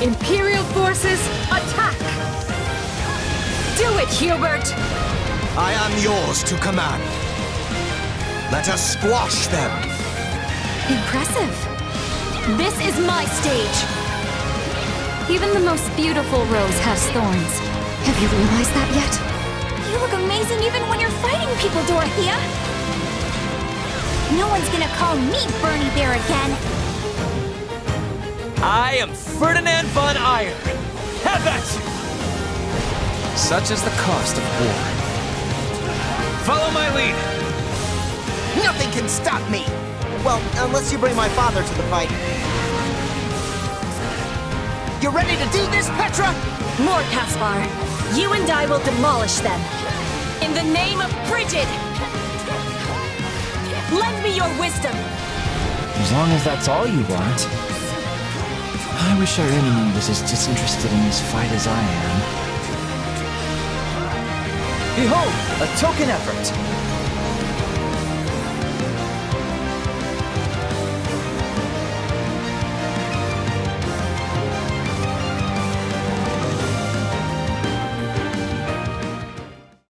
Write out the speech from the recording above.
Imperial forces, attack! Do it, Hubert! I am yours to command. Let us squash them. Impressive. This is my stage. Even the most beautiful rose has thorns. Have you realized that yet? You look amazing even when you're fighting people, Dorothea! No one's gonna call me Bernie Bear again! I am Ferdinand von Aegir. Have at you! Such is the cost of war. Follow my lead. Nothing can stop me! Well, unless you bring my father to the fight. You ready to do this, Petra? More, Caspar. You and I will demolish them. In the name of Brigid! Lend me your wisdom! As long as that's all you want. I wish our enemy was as disinterested in this fight as I am. Behold, a token effort.